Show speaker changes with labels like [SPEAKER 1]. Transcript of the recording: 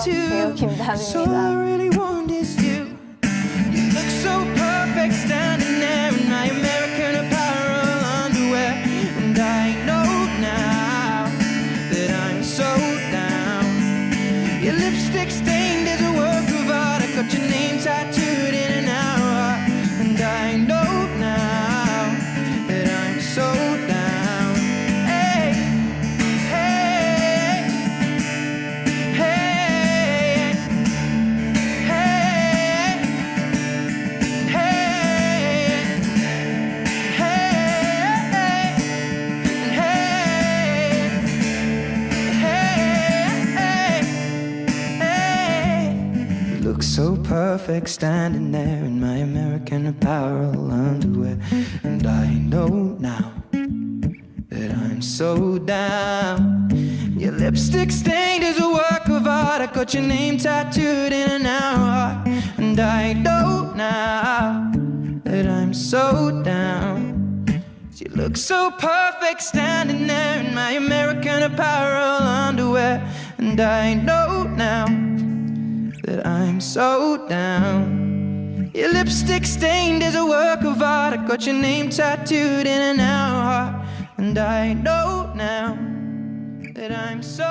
[SPEAKER 1] 배우
[SPEAKER 2] So I
[SPEAKER 1] 김다미입니다.
[SPEAKER 2] really want Look so perfect standing there in my American Apparel underwear. And I know now that I'm so down. Your lipstick stained is a work of art. I got your name tattooed in an hour. And I know now that I'm so down. You look so perfect standing there in my American Apparel underwear. And I know now that I'm so down. Your lipstick stained is a work of art. I got your name tattooed in an hour. And I know now that I'm so